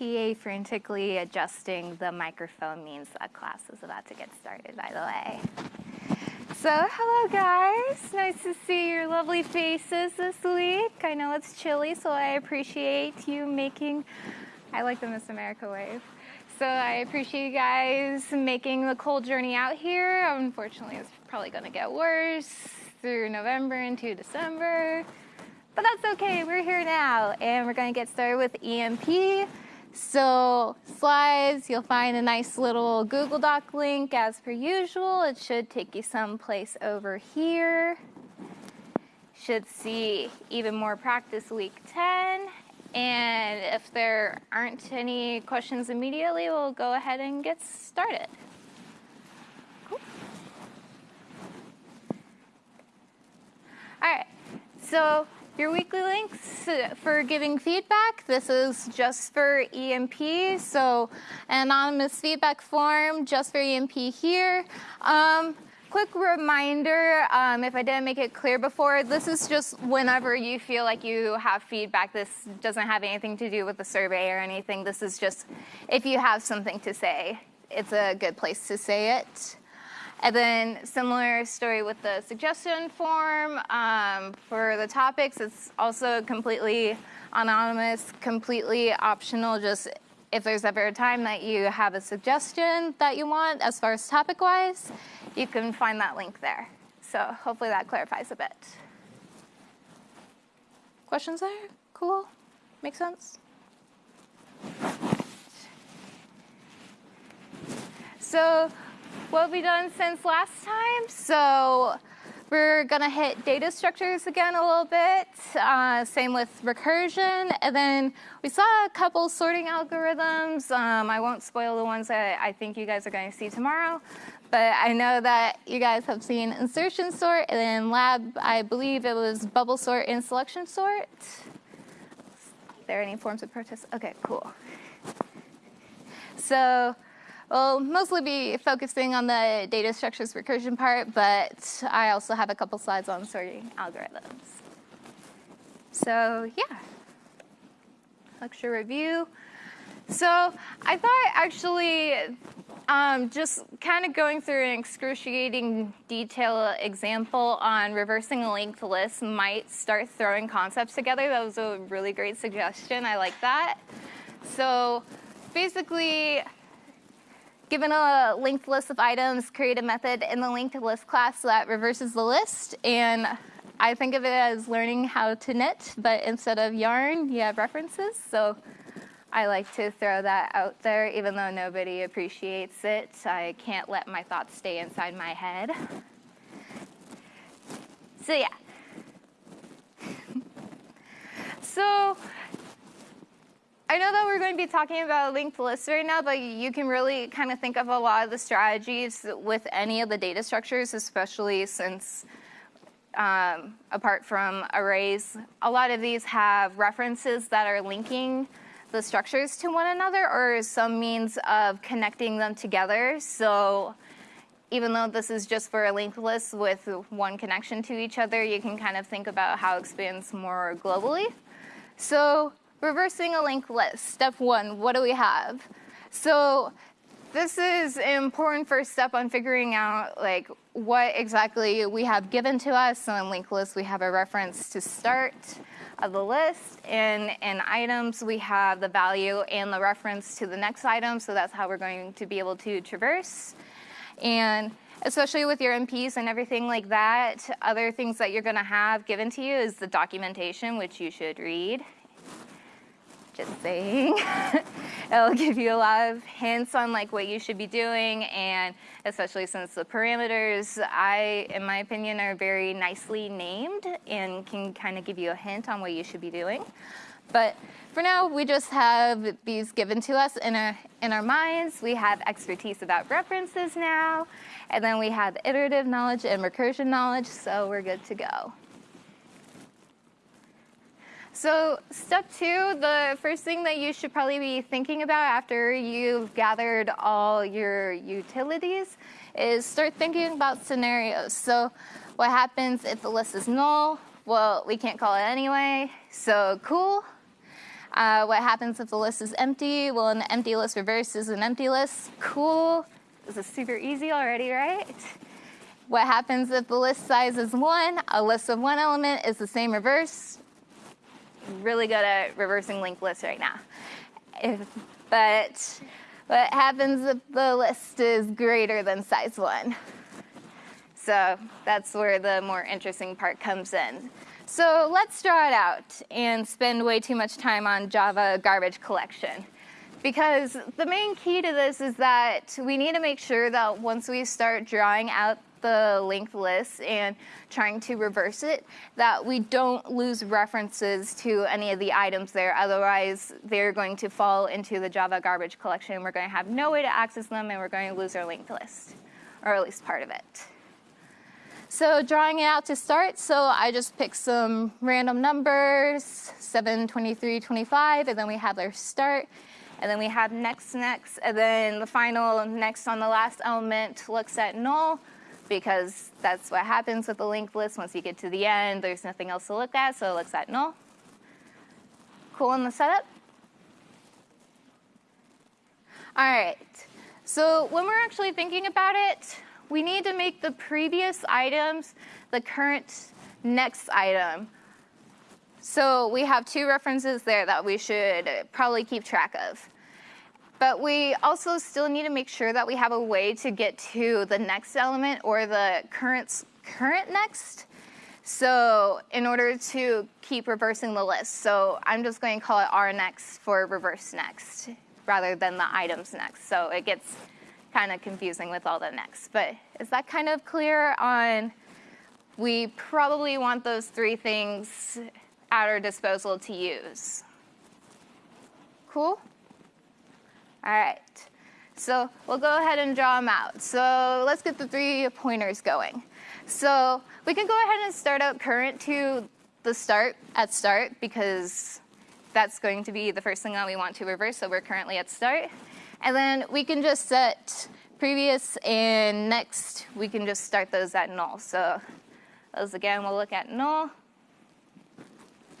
TA frantically adjusting the microphone means that class is about to get started, by the way. So, hello guys. Nice to see your lovely faces this week. I know it's chilly, so I appreciate you making, I like the Miss America wave. So I appreciate you guys making the cold journey out here. Unfortunately, it's probably gonna get worse through November into December. But that's okay, we're here now, and we're gonna get started with EMP. So slides, you'll find a nice little Google Doc link as per usual. It should take you someplace over here. Should see even more practice week 10. And if there aren't any questions immediately, we'll go ahead and get started. Cool. All right, so your weekly links for giving feedback. This is just for EMP, so anonymous feedback form just for EMP here. Um, quick reminder, um, if I didn't make it clear before, this is just whenever you feel like you have feedback. This doesn't have anything to do with the survey or anything. This is just if you have something to say, it's a good place to say it. And then similar story with the suggestion form. Um, for the topics, it's also completely anonymous, completely optional, just if there's ever a time that you have a suggestion that you want as far as topic-wise, you can find that link there. So hopefully that clarifies a bit. Questions there? Cool? Make sense? So what have we done since last time? So we're gonna hit data structures again a little bit, uh, same with recursion, and then we saw a couple sorting algorithms. Um, I won't spoil the ones that I think you guys are gonna see tomorrow, but I know that you guys have seen insertion sort, and then lab, I believe it was bubble sort and selection sort. Are there any forms of protest? Okay, cool. So We'll mostly be focusing on the data structures recursion part, but I also have a couple slides on sorting algorithms. So yeah, lecture review. So I thought actually um, just kind of going through an excruciating detail example on reversing a linked list might start throwing concepts together. That was a really great suggestion. I like that. So basically, Given a linked list of items, create a method in the linked list class that reverses the list. And I think of it as learning how to knit, but instead of yarn, you have references. So I like to throw that out there, even though nobody appreciates it. I can't let my thoughts stay inside my head. So yeah. so I know that we're going to be talking about linked lists right now, but you can really kind of think of a lot of the strategies with any of the data structures, especially since um, apart from arrays, a lot of these have references that are linking the structures to one another or some means of connecting them together. So even though this is just for a linked list with one connection to each other, you can kind of think about how it expands more globally. So reversing a linked list. Step one, what do we have? So this is an important first step on figuring out like what exactly we have given to us. So in linked list, we have a reference to start of the list. And in items, we have the value and the reference to the next item. So that's how we're going to be able to traverse. And especially with your MPs and everything like that, other things that you're gonna have given to you is the documentation, which you should read just saying. It'll give you a lot of hints on like what you should be doing and especially since the parameters, I, in my opinion, are very nicely named and can kind of give you a hint on what you should be doing. But for now, we just have these given to us in our, in our minds. We have expertise about references now, and then we have iterative knowledge and recursion knowledge, so we're good to go. So step two, the first thing that you should probably be thinking about after you've gathered all your utilities is start thinking about scenarios. So what happens if the list is null? Well, we can't call it anyway, so cool. Uh, what happens if the list is empty? Well, an empty list reverses an empty list. Cool. This is super easy already, right? What happens if the list size is one? A list of one element is the same reverse. Really good at reversing linked lists right now. If, but what happens if the list is greater than size one? So that's where the more interesting part comes in. So let's draw it out and spend way too much time on Java garbage collection. Because the main key to this is that we need to make sure that once we start drawing out the linked list and trying to reverse it, that we don't lose references to any of the items there. Otherwise, they're going to fall into the Java garbage collection. We're going to have no way to access them, and we're going to lose our linked list, or at least part of it. So drawing it out to start, so I just picked some random numbers, 7, 23, 25, and then we have our start, and then we have next, next, and then the final next on the last element looks at null, because that's what happens with the linked list. Once you get to the end, there's nothing else to look at, so it looks at null. Cool in the setup? All right, so when we're actually thinking about it, we need to make the previous items the current next item. So we have two references there that we should probably keep track of. But we also still need to make sure that we have a way to get to the next element or the current, current next. So in order to keep reversing the list. So I'm just going to call it R next for reverse next rather than the items next. So it gets kind of confusing with all the next. But is that kind of clear on we probably want those three things at our disposal to use? Cool? All right. So we'll go ahead and draw them out. So let's get the three pointers going. So we can go ahead and start out current to the start at start because that's going to be the first thing that we want to reverse. So we're currently at start. And then we can just set previous and next, we can just start those at null. So those again, we'll look at null.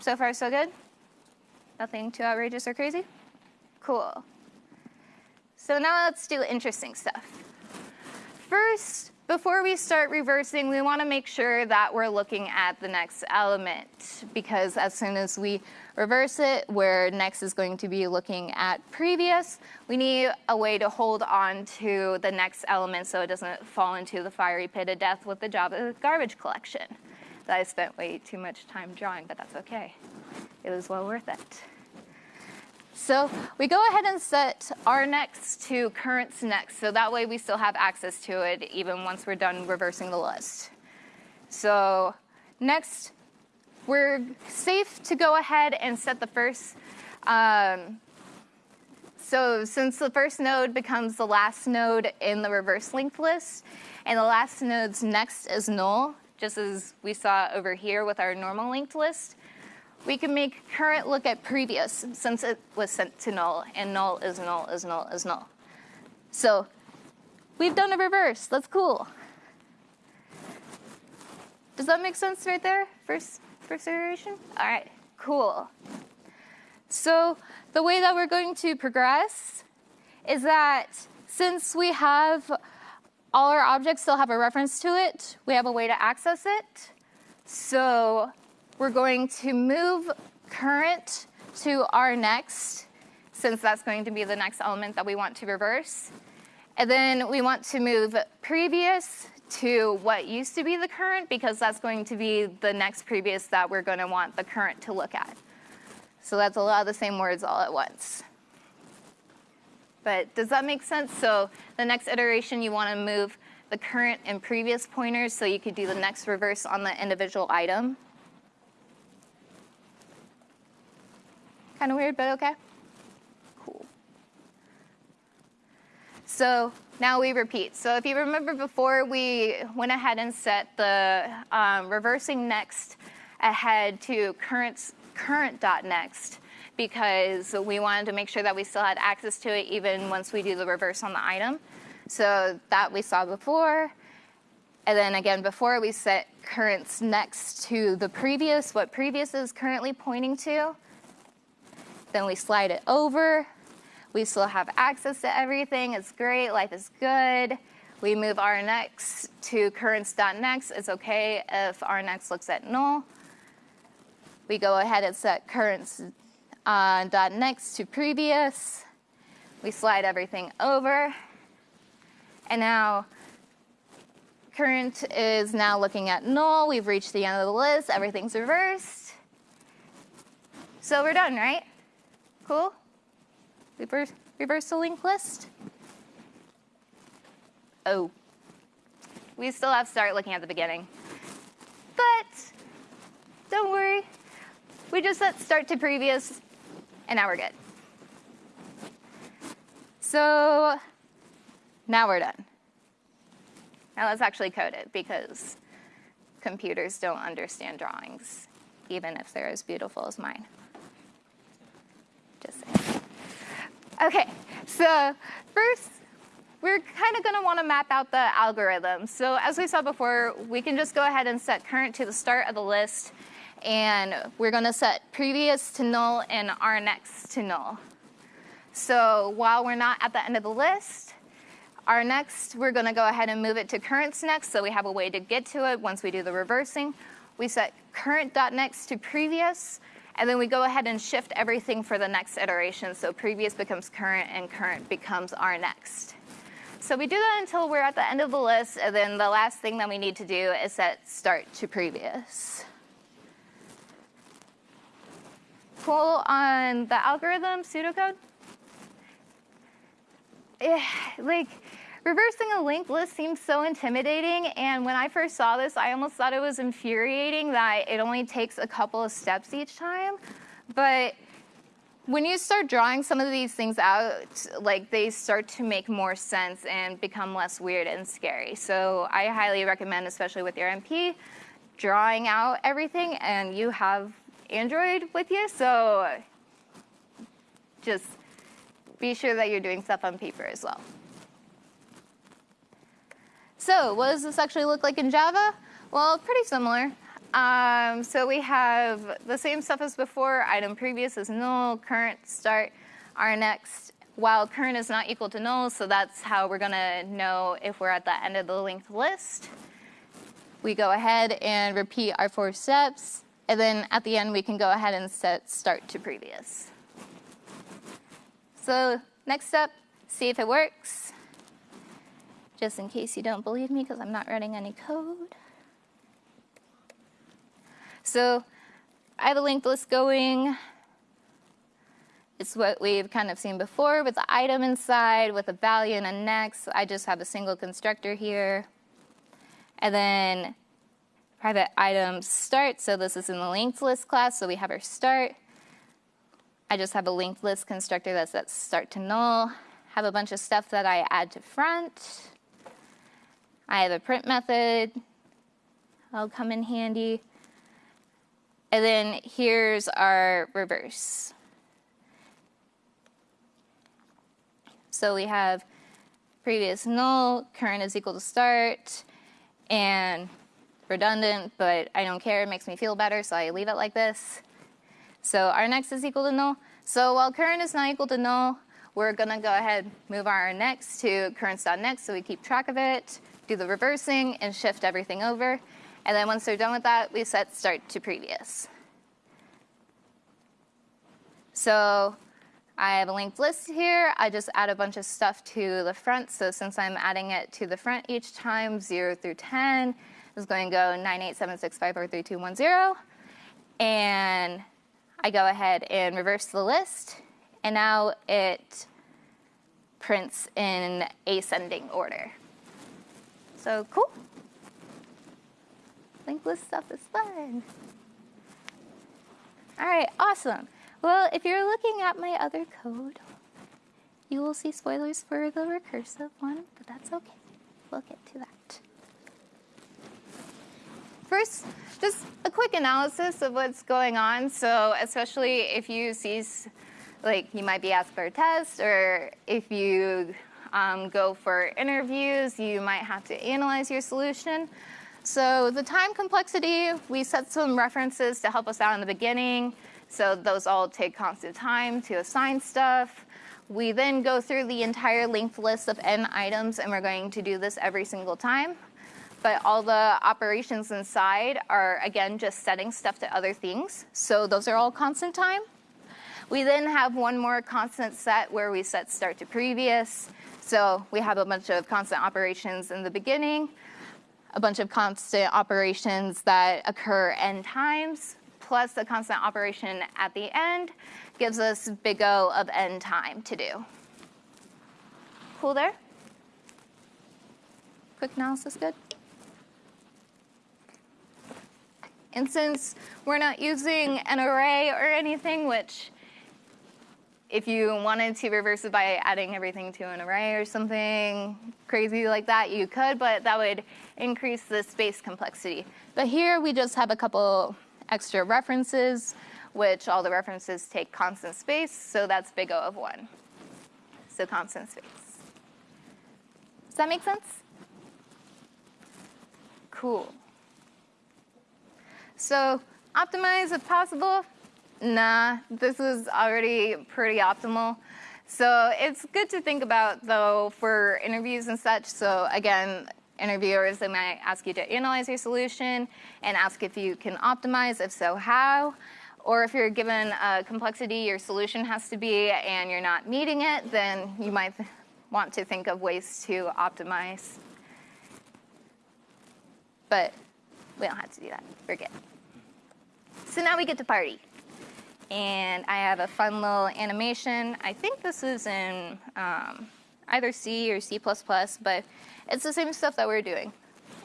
So far, so good? Nothing too outrageous or crazy? Cool. So now let's do interesting stuff. First, before we start reversing, we want to make sure that we're looking at the next element because as soon as we reverse it, where next is going to be looking at previous, we need a way to hold on to the next element so it doesn't fall into the fiery pit of death with the Java garbage collection that I spent way too much time drawing, but that's okay. It was well worth it. So we go ahead and set our next to currents next, so that way we still have access to it even once we're done reversing the list. So next, we're safe to go ahead and set the first. Um, so since the first node becomes the last node in the reverse linked list, and the last node's next is null, just as we saw over here with our normal linked list, we can make current look at previous since it was sent to null, and null is null is null is null. So we've done a reverse. That's cool. Does that make sense right there? First, first iteration? All right, cool. So the way that we're going to progress is that since we have all our objects still have a reference to it, we have a way to access it. So we're going to move current to R next, since that's going to be the next element that we want to reverse. And then we want to move previous to what used to be the current, because that's going to be the next previous that we're going to want the current to look at. So that's a lot of the same words all at once. But does that make sense? So the next iteration, you want to move the current and previous pointers so you could do the next reverse on the individual item. Kind of weird, but okay. Cool. So now we repeat. So if you remember before, we went ahead and set the um, reversing next ahead to current, current dot next because we wanted to make sure that we still had access to it even once we do the reverse on the item. So that we saw before. And then again, before we set currents next to the previous, what previous is currently pointing to. Then we slide it over. We still have access to everything. It's great. Life is good. We move next to currents.next. It's okay if next looks at null. We go ahead and set currents uh, to previous. We slide everything over. And now current is now looking at null. We've reached the end of the list. Everything's reversed. So we're done, right? Cool? Reverse, reverse the linked list. Oh, we still have to start looking at the beginning. But don't worry. We just set start to previous, and now we're good. So now we're done. Now let's actually code it because computers don't understand drawings, even if they're as beautiful as mine. Just saying. Okay, so first, we're kind of going to want to map out the algorithm. So as we saw before, we can just go ahead and set current to the start of the list, and we're going to set previous to null and our next to null. So while we're not at the end of the list, our next, we're going to go ahead and move it to currents next, so we have a way to get to it once we do the reversing. We set current.next to previous, and then we go ahead and shift everything for the next iteration. So previous becomes current, and current becomes our next. So we do that until we're at the end of the list, and then the last thing that we need to do is set start to previous. Cool on the algorithm pseudocode? Yeah, like reversing a linked list seems so intimidating, and when I first saw this, I almost thought it was infuriating that it only takes a couple of steps each time. But when you start drawing some of these things out, like they start to make more sense and become less weird and scary. So I highly recommend, especially with your MP, drawing out everything, and you have Android with you, so just be sure that you're doing stuff on paper as well. So what does this actually look like in Java? Well, pretty similar. Um, so we have the same stuff as before. Item previous is null, current start, our next. While current is not equal to null, so that's how we're to know if we're at the end of the linked list. We go ahead and repeat our four steps. And then at the end, we can go ahead and set start to previous. So next step, see if it works. Just in case you don't believe me, because I'm not running any code. So I have a linked list going. It's what we've kind of seen before with the item inside, with a value and a next. I just have a single constructor here. And then private item start. So this is in the linked list class. So we have our start. I just have a linked list constructor that sets start to null. Have a bunch of stuff that I add to front. I have a print method. That'll come in handy. And then here's our reverse. So we have previous null, current is equal to start, and redundant, but I don't care, it makes me feel better, so I leave it like this. So our next is equal to null. So while current is not equal to null, we're gonna go ahead move our next to currents.next so we keep track of it, do the reversing, and shift everything over. And then once they're done with that, we set start to previous. So I have a linked list here. I just add a bunch of stuff to the front. So since I'm adding it to the front each time, 0 through 10, is going to go 98765432110. And I go ahead and reverse the list. And now it prints in ascending order. So cool. Linked list stuff is fun. All right, awesome. Well, if you're looking at my other code, you will see spoilers for the recursive one, but that's okay. We'll get to that. First, just a quick analysis of what's going on. So especially if you see, like you might be asked for a test or if you um, go for interviews, you might have to analyze your solution. So the time complexity, we set some references to help us out in the beginning. So those all take constant time to assign stuff. We then go through the entire linked list of n items, and we're going to do this every single time. But all the operations inside are, again, just setting stuff to other things. So those are all constant time. We then have one more constant set where we set start to previous. So we have a bunch of constant operations in the beginning, a bunch of constant operations that occur n times, plus a constant operation at the end gives us big O of n time to do. Cool there? Quick analysis good? And since we're not using an array or anything, which if you wanted to reverse it by adding everything to an array or something crazy like that, you could, but that would increase the space complexity. But here we just have a couple extra references, which all the references take constant space, so that's big O of 1. So constant space. Does that make sense? Cool. So optimize if possible. Nah, this is already pretty optimal. So it's good to think about though for interviews and such. So again, interviewers, they might ask you to analyze your solution and ask if you can optimize, if so, how. Or if you're given a complexity your solution has to be and you're not meeting it, then you might want to think of ways to optimize. But we don't have to do that. We're good. So now we get to party. And I have a fun little animation. I think this is in um, either C or C++, but it's the same stuff that we're doing.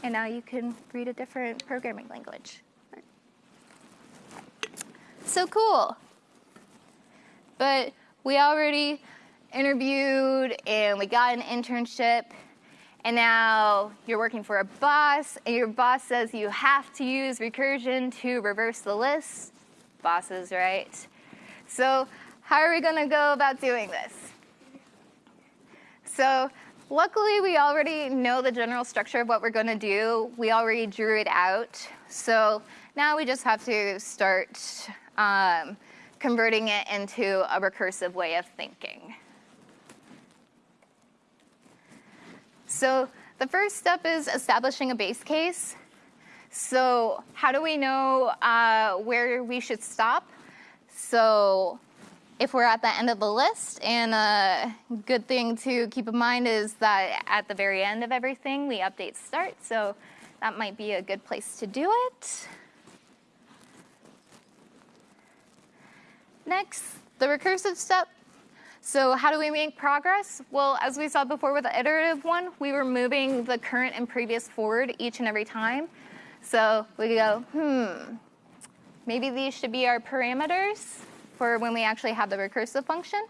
And now you can read a different programming language. So cool. But we already interviewed and we got an internship and now you're working for a boss and your boss says you have to use recursion to reverse the list. Bosses, right? So how are we gonna go about doing this? So luckily we already know the general structure of what we're gonna do. We already drew it out. So now we just have to start um, converting it into a recursive way of thinking. So the first step is establishing a base case. So how do we know uh, where we should stop? So if we're at the end of the list, and a good thing to keep in mind is that at the very end of everything, we update start. So that might be a good place to do it. Next, the recursive step. So how do we make progress? Well, as we saw before with the iterative one, we were moving the current and previous forward each and every time. So we go, hmm, maybe these should be our parameters for when we actually have the recursive function.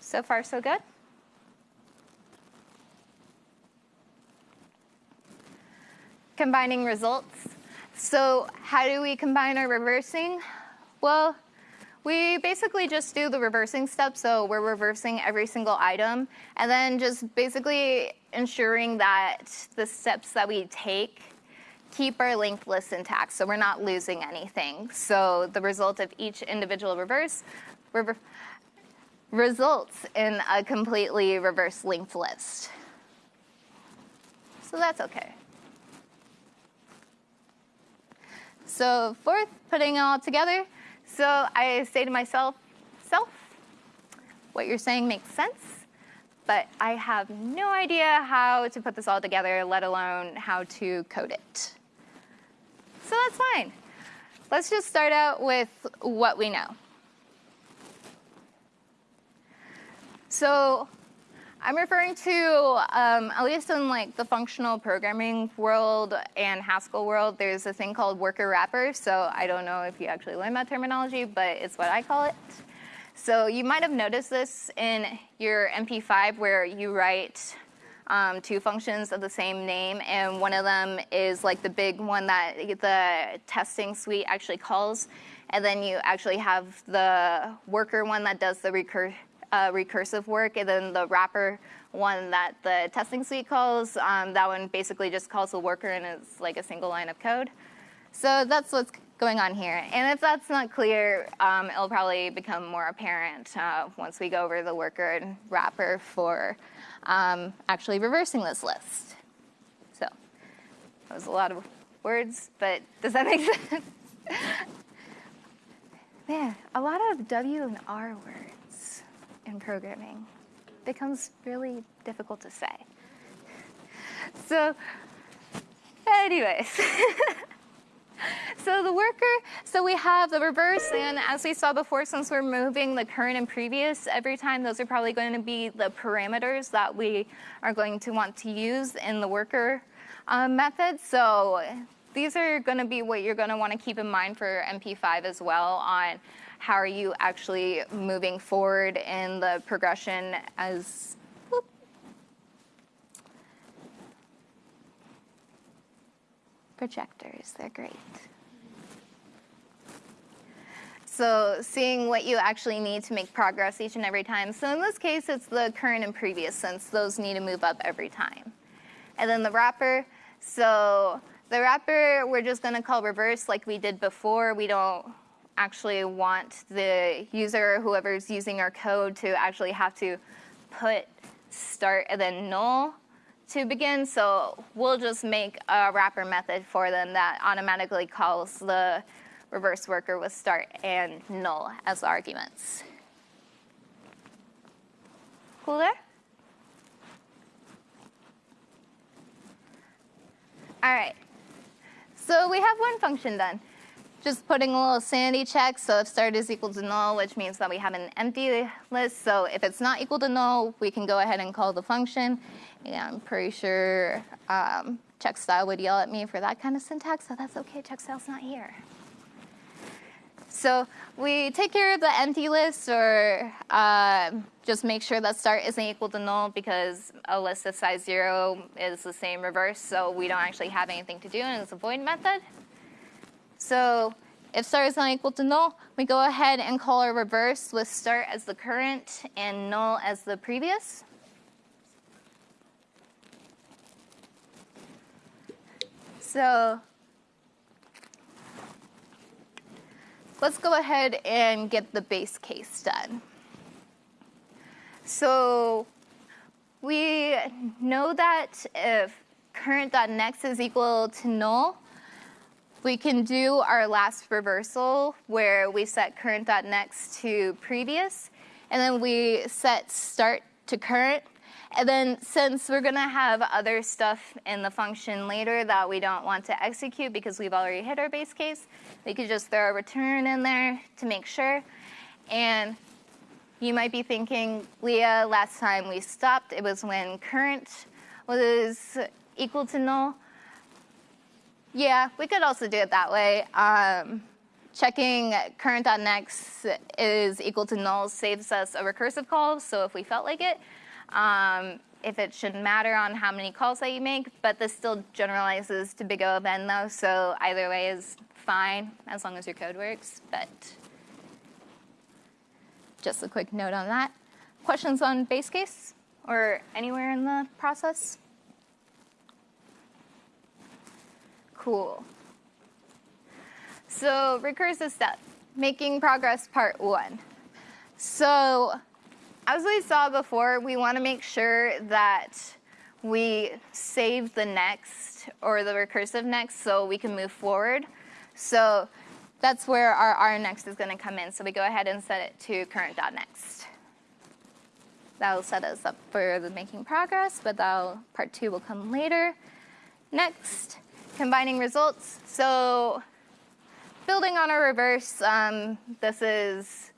So far, so good. Combining results. So how do we combine our reversing? Well, we basically just do the reversing step, so we're reversing every single item, and then just basically ensuring that the steps that we take keep our linked list intact, so we're not losing anything. So the result of each individual reverse rever results in a completely reverse linked list. So that's okay. So fourth, putting it all together, so I say to myself, self, what you're saying makes sense, but I have no idea how to put this all together, let alone how to code it. So that's fine. Let's just start out with what we know. So I'm referring to, um, at least in like the functional programming world and Haskell world, there's a thing called worker wrapper. So I don't know if you actually learned that terminology, but it's what I call it. So you might have noticed this in your MP5 where you write um, two functions of the same name, and one of them is like the big one that the testing suite actually calls, and then you actually have the worker one that does the recur uh, recursive work, and then the wrapper one that the testing suite calls, um, that one basically just calls the worker and it's like a single line of code. So that's what's going on here. And if that's not clear, um, it'll probably become more apparent uh, once we go over the worker and wrapper for um, actually reversing this list. So that was a lot of words, but does that make sense? Man, a lot of W and R words in programming becomes really difficult to say. So anyways. so the worker, so we have the reverse, and as we saw before, since we're moving the current and previous every time, those are probably going to be the parameters that we are going to want to use in the worker um, method. So these are going to be what you're going to want to keep in mind for MP5 as well on how are you actually moving forward in the progression as projectors. They're great. So seeing what you actually need to make progress each and every time. So in this case, it's the current and previous since those need to move up every time. And then the wrapper. So the wrapper, we're just going to call reverse like we did before. We don't actually want the user, whoever's using our code, to actually have to put start and then null to begin, so we'll just make a wrapper method for them that automatically calls the reverse worker with start and null as arguments. Cool there? All right, so we have one function done. Just putting a little sanity check, so if start is equal to null, which means that we have an empty list, so if it's not equal to null, we can go ahead and call the function. Yeah, I'm pretty sure um, would yell at me for that kind of syntax, so that's okay, Checkstyle's not here. So we take care of the empty list or uh, just make sure that start isn't equal to null because a list of size zero is the same reverse, so we don't actually have anything to do and it's a void method. So if start is not equal to null, we go ahead and call our reverse with start as the current and null as the previous. So let's go ahead and get the base case done. So we know that if current.next is equal to null, we can do our last reversal where we set current.next to previous, and then we set start to current, and then since we're going to have other stuff in the function later that we don't want to execute because we've already hit our base case, we could just throw a return in there to make sure. And you might be thinking, Leah, last time we stopped, it was when current was equal to null. Yeah, we could also do it that way. Um, checking current.next is equal to null saves us a recursive call, so if we felt like it, um, if it shouldn't matter on how many calls that you make, but this still generalizes to big O of n though, so either way is fine as long as your code works, but just a quick note on that. Questions on base case or anywhere in the process? Cool. So recursive step, making progress part one. So as we saw before, we want to make sure that we save the next or the recursive next so we can move forward. So that's where our R next is going to come in. So we go ahead and set it to current.next. That'll set us up for the making progress, but that'll, part two will come later. Next, combining results. So building on a reverse, um, this is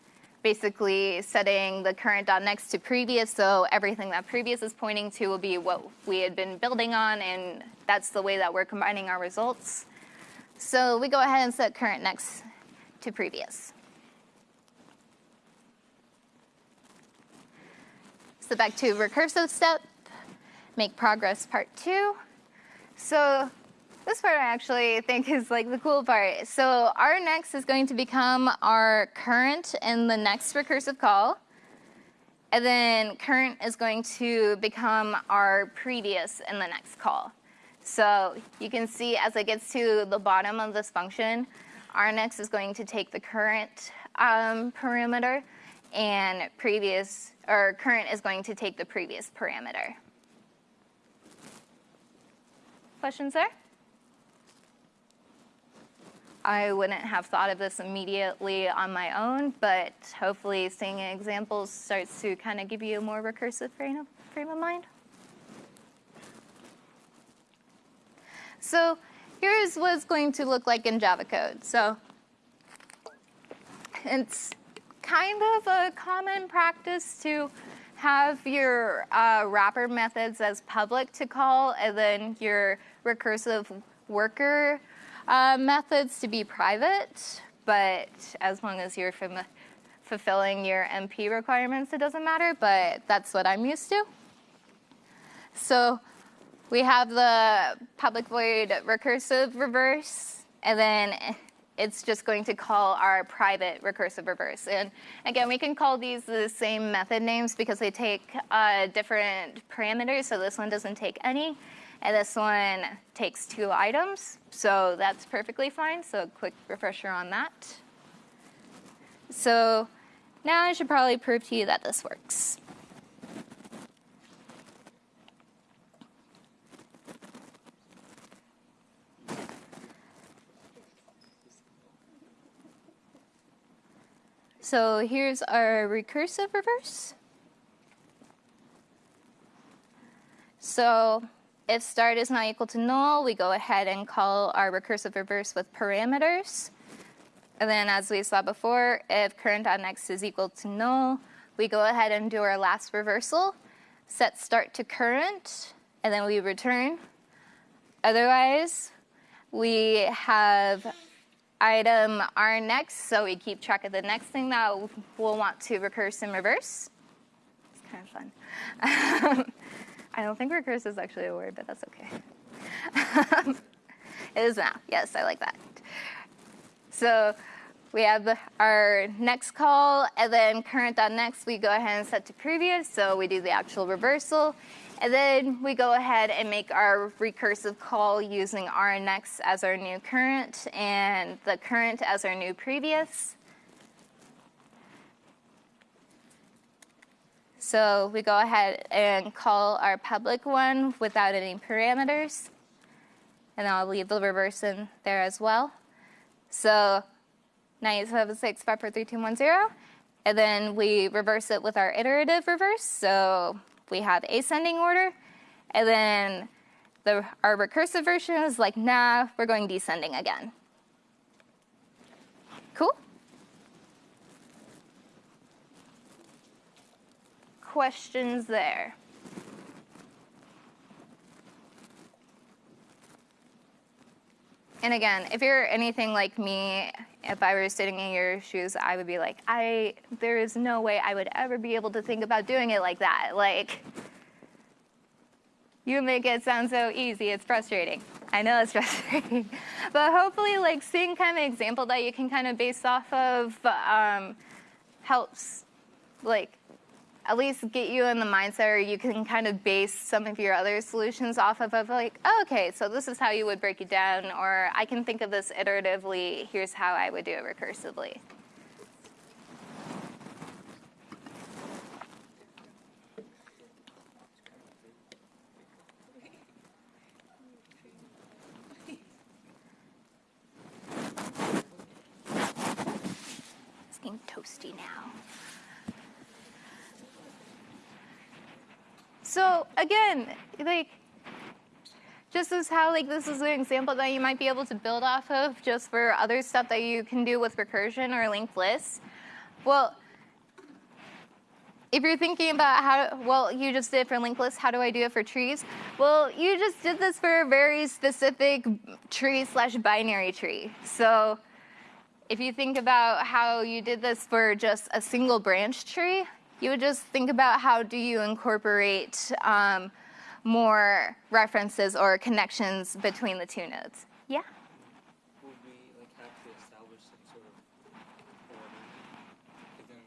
basically setting the current.next to previous, so everything that previous is pointing to will be what we had been building on, and that's the way that we're combining our results. So we go ahead and set current next to previous. So back to recursive step, make progress part two. So this part I actually think is like the cool part. So our next is going to become our current in the next recursive call. And then current is going to become our previous in the next call. So you can see as it gets to the bottom of this function, our next is going to take the current um, parameter and previous, or current is going to take the previous parameter. Questions there? I wouldn't have thought of this immediately on my own, but hopefully seeing examples starts to kind of give you a more recursive frame of, frame of mind. So here's what it's going to look like in Java code. So it's kind of a common practice to have your uh, wrapper methods as public to call and then your recursive worker uh, methods to be private, but as long as you're fulfilling your MP requirements, it doesn't matter, but that's what I'm used to. So we have the public void recursive reverse, and then it's just going to call our private recursive reverse. And again, we can call these the same method names because they take uh, different parameters. So this one doesn't take any, and this one takes two items, so that's perfectly fine. So a quick refresher on that. So now I should probably prove to you that this works. So here's our recursive reverse. So if start is not equal to null, we go ahead and call our recursive reverse with parameters. And then as we saw before, if current.next is equal to null, we go ahead and do our last reversal, set start to current, and then we return. Otherwise, we have item r next, so we keep track of the next thing that we'll want to recurse in reverse. It's kind of fun. I don't think recursive is actually a word, but that's okay. Um, it is now. Yes, I like that. So we have our next call, and then current.next, we go ahead and set to previous, so we do the actual reversal. And then we go ahead and make our recursive call using our next as our new current and the current as our new previous. So we go ahead and call our public one without any parameters. And I'll leave the reverse in there as well. So 976 3210. And then we reverse it with our iterative reverse. So we have ascending order. And then the, our recursive version is like, nah, we're going descending again. Cool? Questions there? And again, if you're anything like me, if I were sitting in your shoes, I would be like, I, there is no way I would ever be able to think about doing it like that. Like, you make it sound so easy, it's frustrating. I know it's frustrating. but hopefully, like, seeing kind of an example that you can kind of base off of um, helps, like, at least get you in the mindset or you can kind of base some of your other solutions off of, of like, oh, okay, so this is how you would break it down, or I can think of this iteratively, here's how I would do it recursively. It's getting toasty now. So again, like, just as how like this is an example that you might be able to build off of just for other stuff that you can do with recursion or linked lists. Well, if you're thinking about how, well, you just did for linked lists, how do I do it for trees? Well, you just did this for a very specific tree slash binary tree. So if you think about how you did this for just a single branch tree, you would just think about how do you incorporate um, more references or connections between the two nodes. Yeah? Would we like have to establish some sort of order within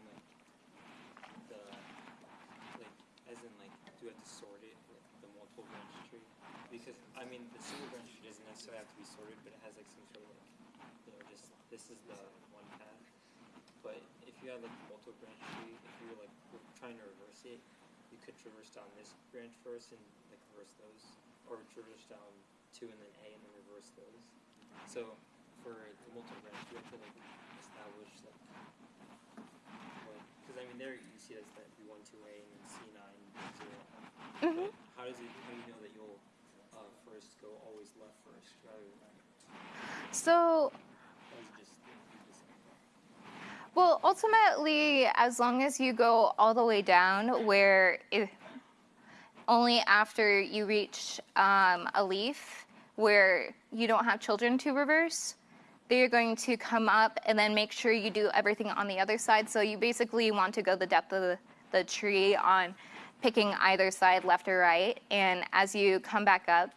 the, the sort it with the multiple branch tree? Because I mean, the single branch tree doesn't necessarily have to be sorted, but it has like some sort of like, you know, just this is the one path. But if you have like a multiple branch tree, if you're like re- trying to reverse it, you could traverse down this branch first and like reverse those, or traverse down two and then A and then reverse those. So for the multiple branch, you have to like establish like because I mean, there you see that's that B one two A and then C nine zero. But how does it? How do you know that you'll uh, first go always left first rather than right? So, Or is it just you just well, ultimately, as long as you go all the way down, where if, only after you reach um, a leaf where you don't have children to reverse, they're going to come up and then make sure you do everything on the other side. So you basically want to go the depth of the, the tree on picking either side, left or right. And as you come back up,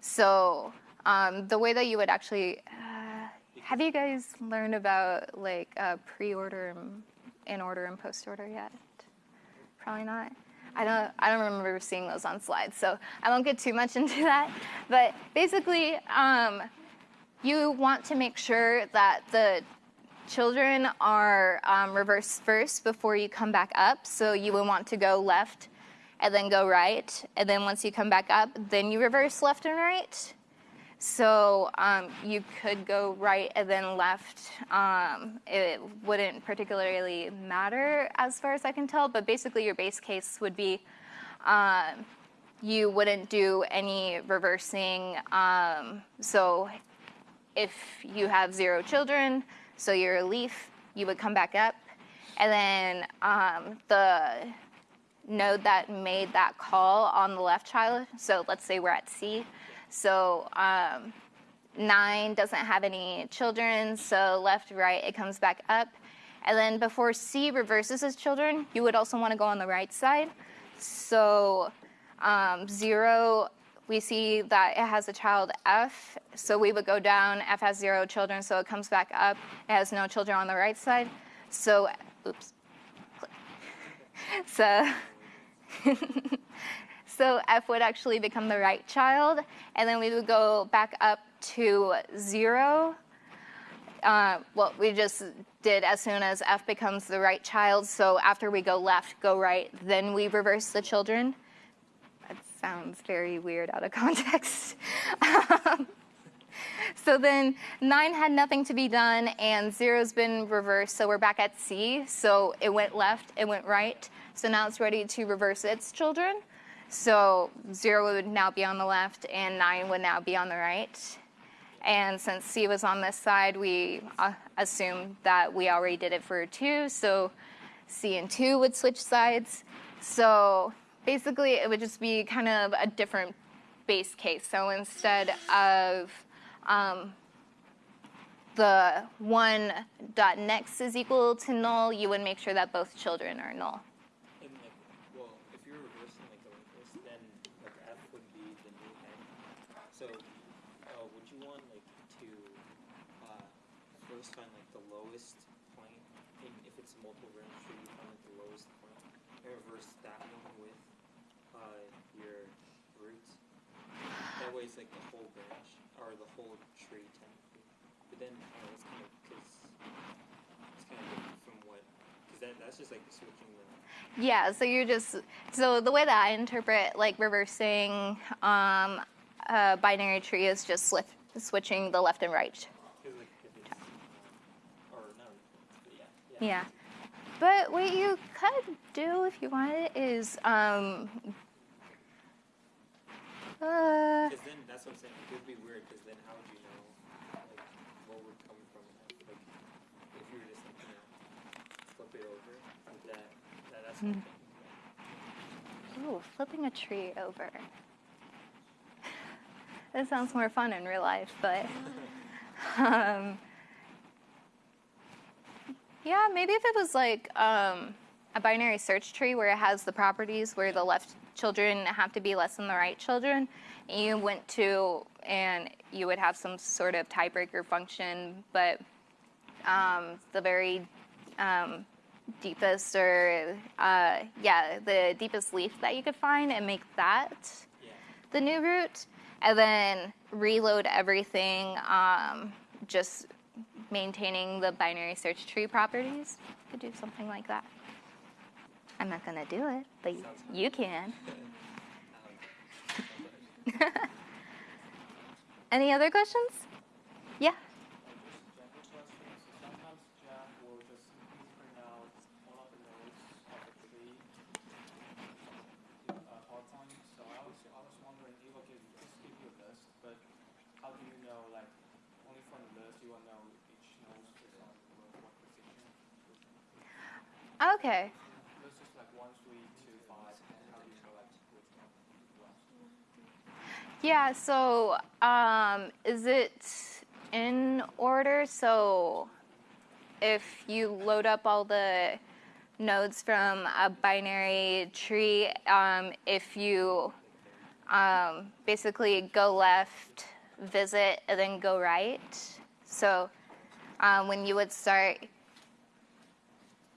so um, the way that you would actually, have you guys learned about like uh, pre-order, and in order, and post-order yet? Probably not. I don't. I don't remember seeing those on slides, so I won't get too much into that. But basically, um, you want to make sure that the children are um, reversed first before you come back up. So you would want to go left and then go right. And then once you come back up, then you reverse left and right. So um, you could go right and then left. Um, it wouldn't particularly matter as far as I can tell, but basically your base case would be um, you wouldn't do any reversing. Um, so if you have zero children, so you're a leaf, you would come back up. And then um, the node that made that call on the left child, so let's say we're at C. So um, nine doesn't have any children, so left, right, it comes back up. And then before C reverses its children, you would also want to go on the right side. So um, zero, we see that it has a child F, so we would go down. F has zero children, so it comes back up. It has no children on the right side. So, oops. So, so F would actually become the right child, and then we would go back up to zero. Uh, what we just did as soon as F becomes the right child. So after we go left, go right, then we reverse the children. That sounds very weird out of context. Um, so then nine had nothing to be done, and zero's been reversed. So we're back at C. So it went left, it went right. So now it's ready to reverse its children. So zero would now be on the left, and nine would now be on the right. And since C was on this side, we uh, that we already did it for two. So C and two would switch sides. So basically, it would just be kind of a different base case. So instead of um, the one dot next is equal to null, you would make sure that both children are null. And like, well, if you're reversing like the reverse, then like F would be the new head. So, uh, would you want like to uh, first find like the lowest point? In, if it's a multiple branch tree, you find like the lowest point and reverse that one with uh, your roots. It's like the whole branch or the whole tree technically. But then that's kind of because it's kind of different from what because that that's just like switching the Yeah, so you're just so the way that I interpret like reversing um, a binary tree is just switching the left and right. Like if it's, uh, or but yeah, Yeah. But what you could do if you wanted is um, uh, Because then that's what I'm saying. It would be weird. Because then how would you know like what would come from that? Like if you were just like flip it over that. that that's what ooh, flipping a tree over. That sounds more fun in real life, but um, yeah, maybe if it was like um, a binary search tree where it has the properties where the left children have to be less than the right children, and you went to and you would have some sort of tiebreaker function, but um, the very um, deepest or uh, yeah, the deepest leaf that you could find and make that Yeah. the new root, and then reload everything, um, just maintaining the binary search tree properties. Could do something like that. I'm not gonna do it, but you can. Any other questions? Yeah. Just Yeah, so um, is it in order? So if you load up all the nodes from a binary tree, um, if you um, basically go left, visit, and then go right. So um, when you would start,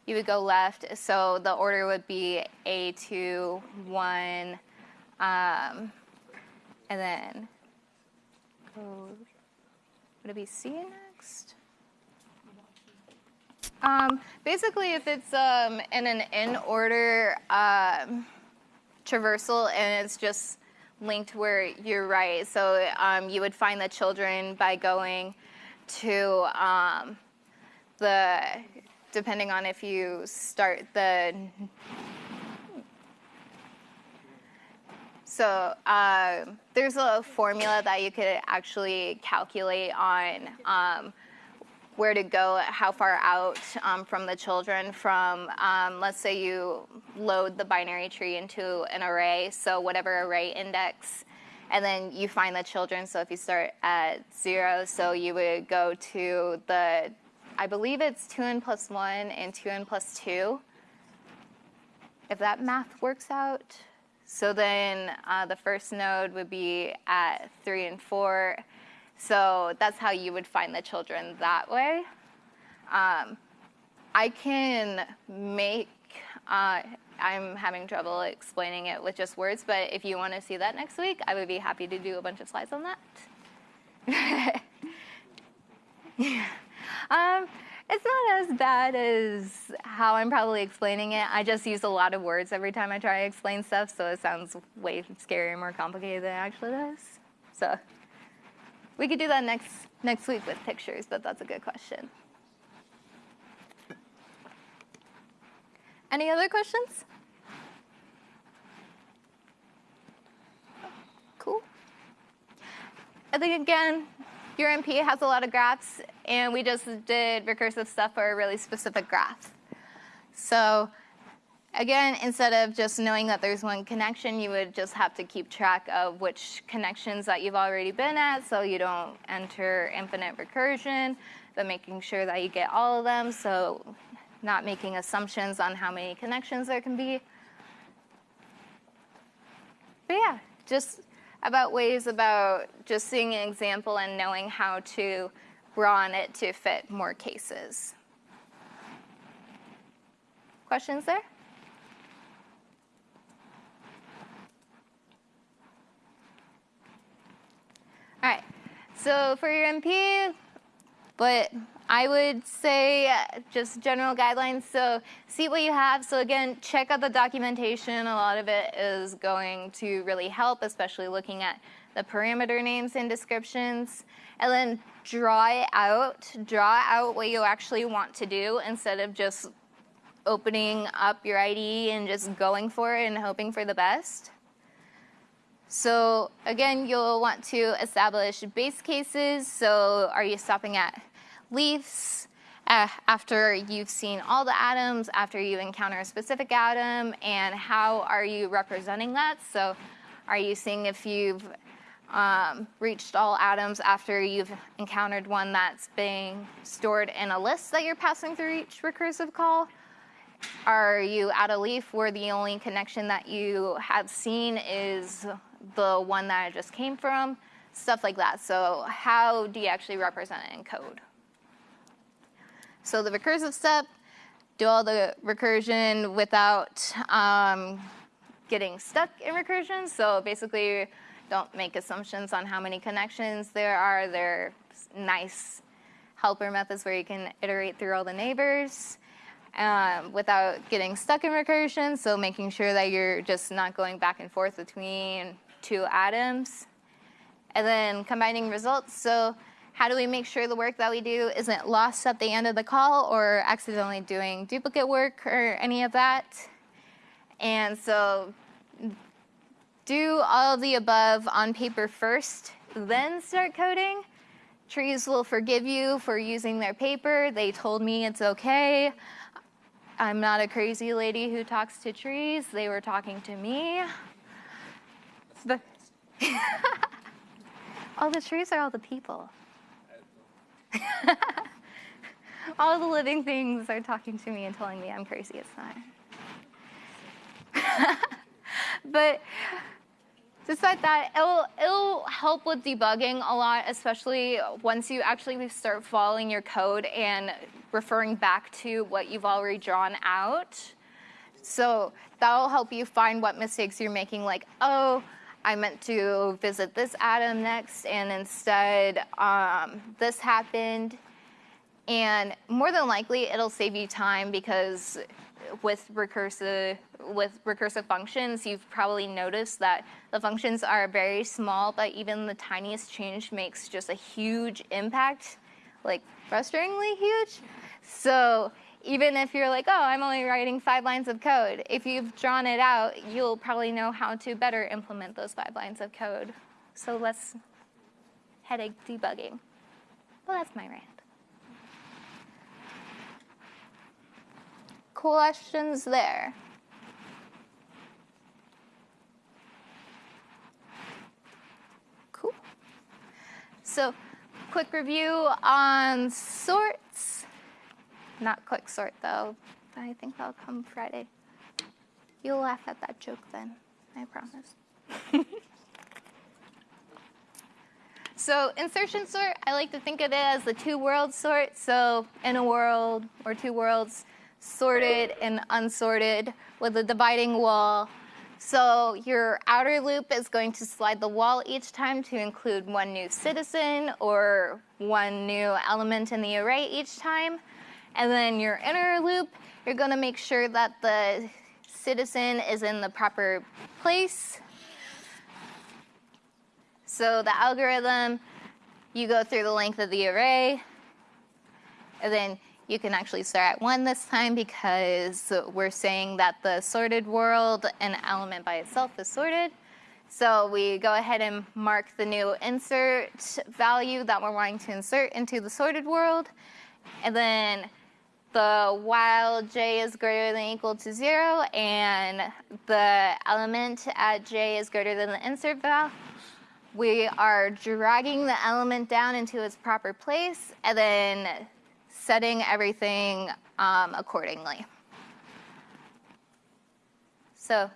you would go left. So the order would be A2, 1, um, and then go, would it be C next? Um, basically, if it's um, in an in order um, traversal and it's just linked where you're right, so um, you would find the children by going to um, the, depending on if you start the So uh, there's a formula that you could actually calculate on um, where to go, how far out um, from the children. From um, let's say you load the binary tree into an array, so whatever array index, and then you find the children. So if you start at zero, so you would go to the, I believe it's two n plus one and two n plus two. If that math works out. So then uh, the first node would be at three and four. So that's how you would find the children that way. Um, I can make, uh, I'm having trouble explaining it with just words, but if you want to see that next week, I would be happy to do a bunch of slides on that. um, it's not as bad as how I'm probably explaining it. I just use a lot of words every time I try to explain stuff, so it sounds way scarier and more complicated than it actually does. So we could do that next next week with pictures, but that's a good question. Any other questions? Cool. I think again, your MP has a lot of graphs, and we just did recursive stuff for a really specific graph. So again, instead of just knowing that there's one connection, you would just have to keep track of which connections that you've already been at so you don't enter infinite recursion, but making sure that you get all of them, so not making assumptions on how many connections there can be. But yeah, just about ways about just seeing an example and knowing how to run it to fit more cases. Questions there? All right, so for your MP, but I would say uh, just general guidelines. So see what you have. So again, check out the documentation. A lot of it is going to really help, especially looking at the parameter names and descriptions. And then draw it out. Draw out what you actually want to do instead of just opening up your IDE and just going for it and hoping for the best. So again, you'll want to establish base cases. So are you stopping at leaves uh, after you've seen all the atoms, after you encounter a specific atom, and how are you representing that? So are you seeing if you've um, reached all atoms after you've encountered one that's being stored in a list that you're passing through each recursive call? Are you at a leaf where the only connection that you have seen is the one that I just came from? Stuff like that. So how do you actually represent it in code? So the recursive step, do all the recursion without um, getting stuck in recursion. So basically, don't make assumptions on how many connections there are. They're nice helper methods where you can iterate through all the neighbors um, without getting stuck in recursion. So making sure that you're just not going back and forth between two atoms. And then combining results. So how do we make sure the work that we do isn't lost at the end of the call or accidentally doing duplicate work or any of that? And so do all of the above on paper first, then start coding. Trees will forgive you for using their paper. They told me it's okay. I'm not a crazy lady who talks to trees. They were talking to me. All the trees are all the people. all the living things are talking to me and telling me I'm crazy. It's not. but despite that, it'll, it'll help with debugging a lot, especially once you actually start following your code and referring back to what you've already drawn out. So that'll help you find what mistakes you're making, like, oh, I meant to visit this atom next, and instead um, this happened. And more than likely, it'll save you time because with recursive with recursive functions, you've probably noticed that the functions are very small, but even the tiniest change makes just a huge impact, like frustratingly huge. So even if you're like, oh, I'm only writing five lines of code, if you've drawn it out, you'll probably know how to better implement those five lines of code. So less headache debugging. Well, that's my rant. Questions there? Cool. So quick review on sorts. Not quick sort though. I think that'll come Friday. You'll laugh at that joke then, I promise. so insertion sort, I like to think of it as the two worlds sort. So in a world or two worlds, sorted and unsorted with a dividing wall. So your outer loop is going to slide the wall each time to include one new citizen or one new element in the array each time. And then your inner loop, you're going to make sure that the citizen is in the proper place. So the algorithm, you go through the length of the array, and then you can actually start at one this time because we're saying that the sorted world, an element by itself is sorted. So we go ahead and mark the new insert value that we're wanting to insert into the sorted world. And then the while j is greater than equal to zero and the element at j is greater than the insert val, we are dragging the element down into its proper place and then setting everything um, accordingly. So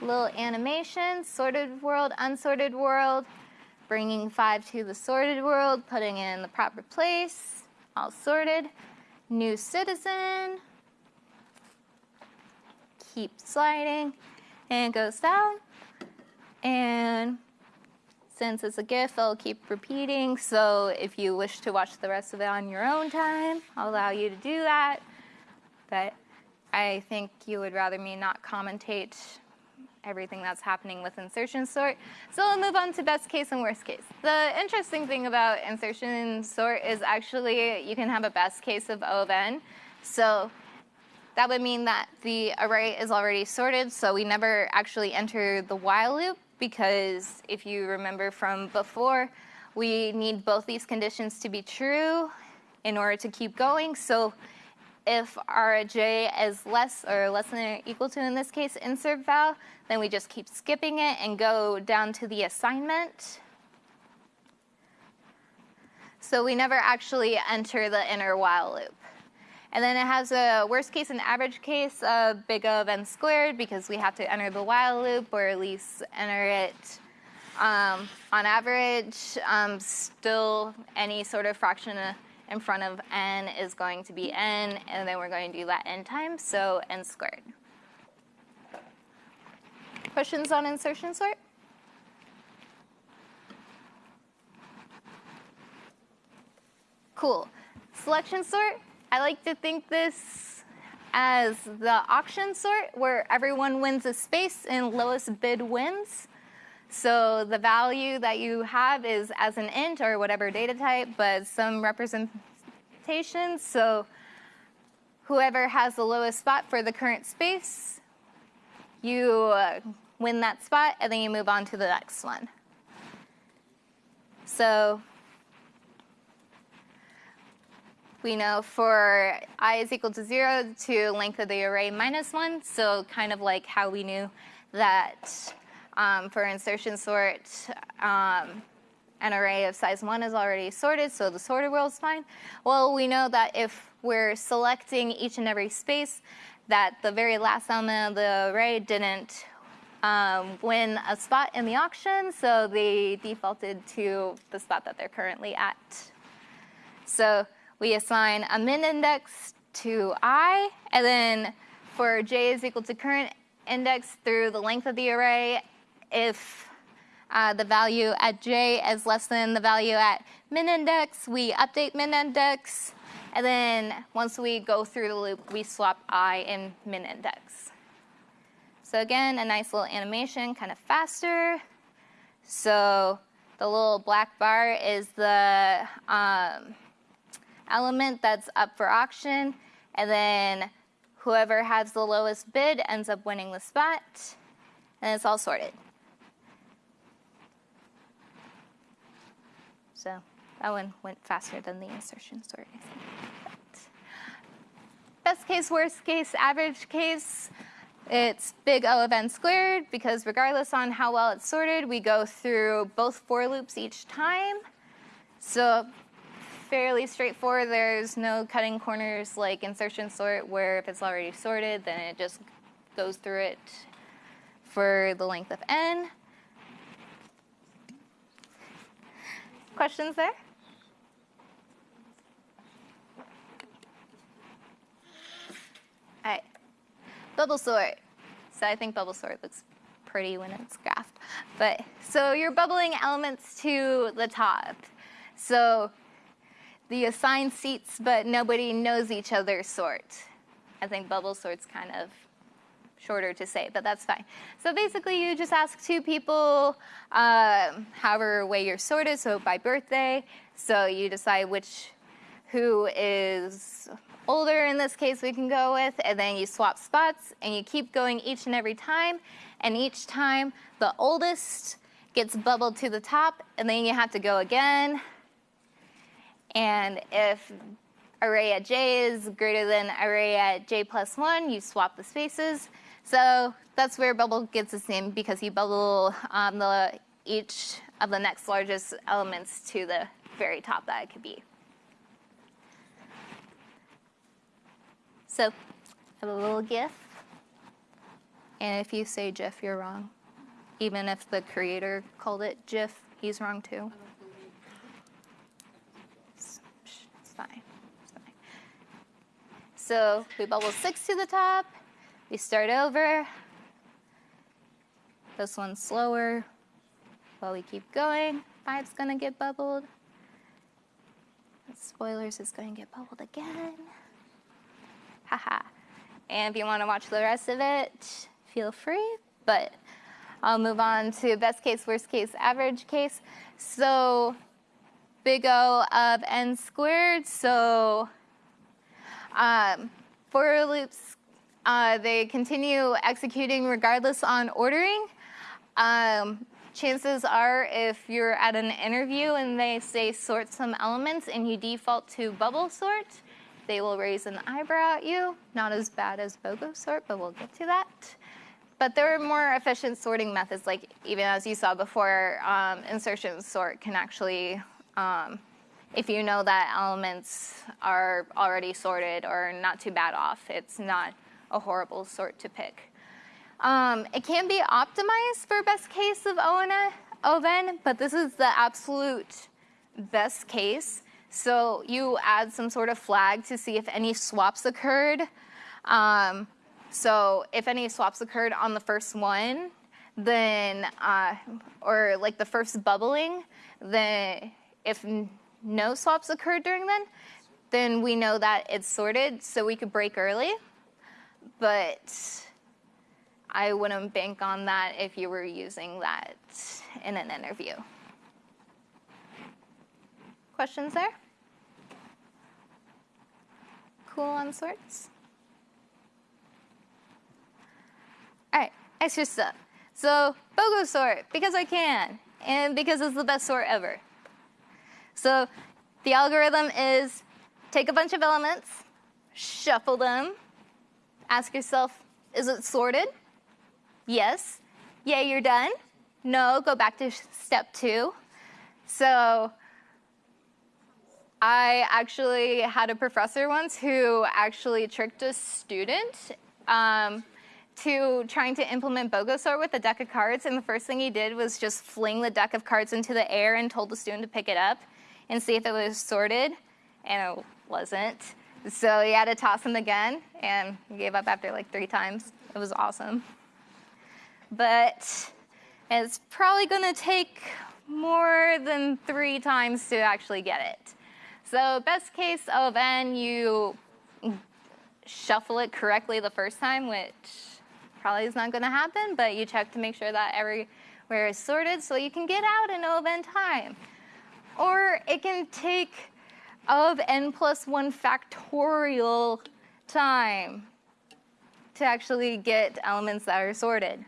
little animation, sorted world, unsorted world, bringing five to the sorted world, putting it in the proper place, all sorted. New citizen, keep sliding, and it goes down. And since it's a GIF, I'll keep repeating. So if you wish to watch the rest of it on your own time, I'll allow you to do that. But I think you would rather me not commentate everything that's happening with insertion sort. So we'll move on to best case and worst case. The interesting thing about insertion sort is actually you can have a best case of O of n. So that would mean that the array is already sorted, so we never actually enter the while loop because if you remember from before, we need both these conditions to be true in order to keep going. So if our j is less or less than or equal to, in this case, insert val, then we just keep skipping it and go down to the assignment. So we never actually enter the inner while loop. And then it has a worst case and average case of big O of n squared because we have to enter the while loop or at least enter it um, on average. Um, still, any sort of fraction in front of n is going to be n, and then we're going to do that n times, so n squared. Questions on insertion sort? Cool. Selection sort, I like to think this as the auction sort, where everyone wins a space and lowest bid wins. So the value that you have is as an int or whatever data type, but some representation. So whoever has the lowest spot for the current space, you uh, win that spot, and then you move on to the next one. So we know for i is equal to 0 to length of the array minus 1, so kind of like how we knew that um, for insertion sort, um, an array of size 1 is already sorted, so the sorted world is fine. Well, we know that if we're selecting each and every space, that the very last element of the array didn't um, win a spot in the auction, so they defaulted to the spot that they're currently at. So we assign a min index to i, and then for j is equal to current index through the length of the array, if uh, the value at j is less than the value at min index, we update min index. And then once we go through the loop, we swap i and min index. So again, a nice little animation, kind of faster. So the little black bar is the um, element that's up for auction. And then whoever has the lowest bid ends up winning the spot. And it's all sorted. So that one went faster than the insertion sort. But best case, worst case, average case, it's big O of n squared because regardless on how well it's sorted, we go through both for loops each time. So fairly straightforward. There's no cutting corners like insertion sort where if it's already sorted, then it just goes through it for the length of n. Questions there? All right, bubble sort. So I think bubble sort looks pretty when it's graphed. But so you're bubbling elements to the top. So the assigned seats, but nobody knows each other sort. I think bubble sort's kind of shorter to say, but that's fine. So basically, you just ask two people, um, however way you're sorted, so by birthday. So you decide which, who is older in this case we can go with, and then you swap spots, and you keep going each and every time, and each time the oldest gets bubbled to the top, and then you have to go again. And if array at j is greater than array at j plus 1, you swap the spaces. So that's where bubble gets its name because you bubble um, the, each of the next largest elements to the very top that it could be. So I have a little GIF. And if you say GIF, you're wrong. Even if the creator called it GIF, he's wrong too. It's fine. It's fine. So we bubble six to the top. We start over. This one's slower. While we keep going, five's gonna get bubbled. Spoilers is to get bubbled again. Haha. and if you want to watch the rest of it, feel free. But I'll move on to best case, worst case, average case. So big O of n squared. So um, for loops uh, they continue executing regardless on ordering. Um, chances are if you're at an interview and they say sort some elements and you default to bubble sort, they will raise an eyebrow at you. Not as bad as BOGO sort, but we'll get to that. But there are more efficient sorting methods, like even as you saw before, um, insertion sort can actually, um, if you know that elements are already sorted or not too bad off, it's not a horrible sort to pick. Um, it can be optimized for best case of O of N, but this is the absolute best case. So you add some sort of flag to see if any swaps occurred. Um, so if any swaps occurred on the first one, then, uh, or like the first bubbling, then if no swaps occurred during then, then we know that it's sorted, so we could break early. But I wouldn't bank on that if you were using that in an interview. Questions there? Cool on sorts? All right, extra stuff. So, BOGO sort, because I can, and because it's the best sort ever. So, the algorithm is take a bunch of elements, shuffle them, ask yourself, is it sorted? Yes. Yay, you're done. No, go back to step two. So, I actually had a professor once who actually tricked a student um, to trying to implement BOGO sort with a deck of cards. And the first thing he did was just fling the deck of cards into the air and told the student to pick it up and see if it was sorted. And it wasn't. So he had to toss them again and he gave up after like three times. It was awesome. But it's probably going to take more than three times to actually get it. So best case of n, you shuffle it correctly the first time, which probably is not going to happen, but you check to make sure that everywhere is sorted so you can get out in O of n time. Or it can take of n plus 1 factorial time to actually get elements that are sorted.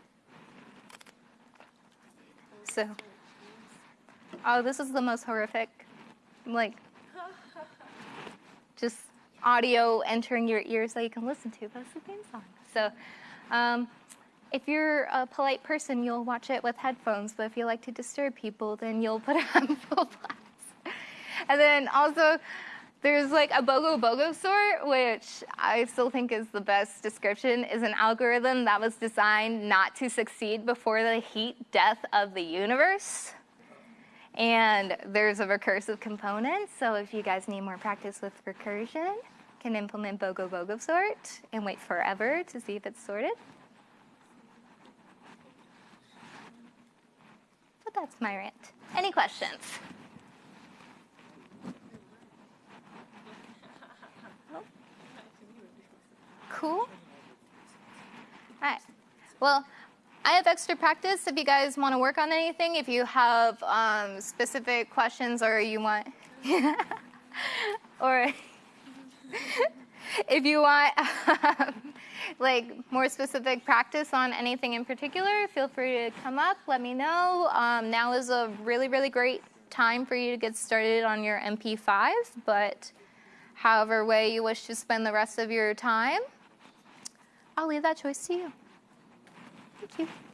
So, oh, this is the most horrific. I'm like, just audio entering your ears that you can listen to. That's the theme song. So, um, if you're a polite person, you'll watch it with headphones. But if you like to disturb people, then you'll put it on full blast. And then also, there's like a BOGO BOGO sort, which I still think is the best description, is an algorithm that was designed not to succeed before the heat death of the universe. And there's a recursive component, so if you guys need more practice with recursion, can implement BOGO BOGO sort and wait forever to see if it's sorted. But that's my rant. Any questions? Cool. All right. Well, I have extra practice if you guys want to work on anything. If you have um, specific questions or you want, or if you want um, like more specific practice on anything in particular, feel free to come up. Let me know. Um, now is a really, really great time for you to get started on your MP5, but however way you wish to spend the rest of your time, I'll leave that choice to you. Thank you.